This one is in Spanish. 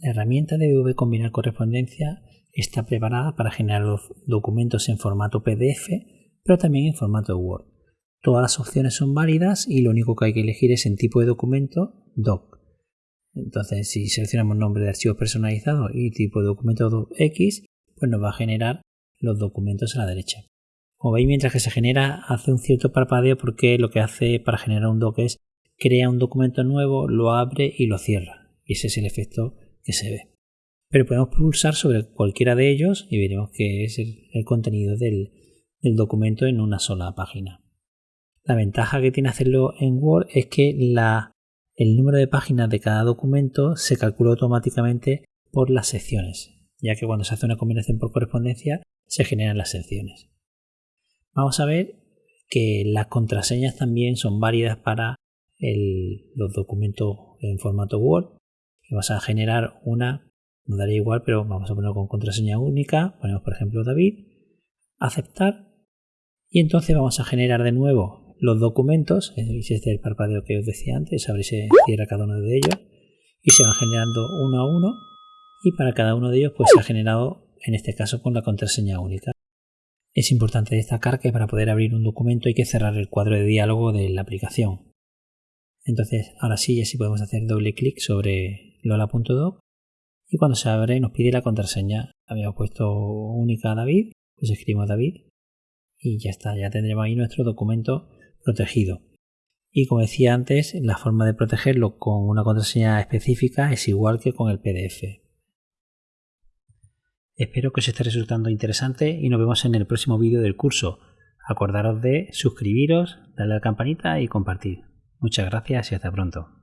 La herramienta de Combinar Correspondencia está preparada para generar los documentos en formato PDF, pero también en formato Word. Todas las opciones son válidas y lo único que hay que elegir es en tipo de documento doc. Entonces, si seleccionamos nombre de archivo personalizado y tipo de documento X, pues nos va a generar los documentos a la derecha. Como veis, mientras que se genera, hace un cierto parpadeo porque lo que hace para generar un doc es crea un documento nuevo, lo abre y lo cierra. Y ese es el efecto que se ve. Pero podemos pulsar sobre cualquiera de ellos y veremos que es el, contenido del, documento en una sola página. La ventaja que tiene hacerlo en Word es que el número de páginas de cada documento se calcula automáticamente por las secciones, ya que cuando se hace una combinación por correspondencia se generan las secciones. Vamos a ver que las contraseñas también son válidas para los documentos en formato Word. Vamos a generar una, nos daría igual, pero vamos a ponerlo con contraseña única. Ponemos por ejemplo David, aceptar y entonces vamos a generar de nuevo los documentos. Este es el parpadeo que os decía antes, a se cierra cada uno de ellos y se van generando uno a uno y para cada uno de ellos pues se ha generado en este caso con la contraseña única. Es importante destacar que para poder abrir un documento hay que cerrar el cuadro de diálogo de la aplicación. Entonces, ahora sí, ya sí podemos hacer doble clic sobre lola.doc y cuando se abre nos pide la contraseña. Habíamos puesto única a David, pues escribimos David y ya está, ya tendremos ahí nuestro documento protegido. Y como decía antes, la forma de protegerlo con una contraseña específica es igual que con el PDF. Espero que os esté resultando interesante y nos vemos en el próximo vídeo del curso. Acordaros de suscribiros, darle a la campanita y compartir. Muchas gracias y hasta pronto.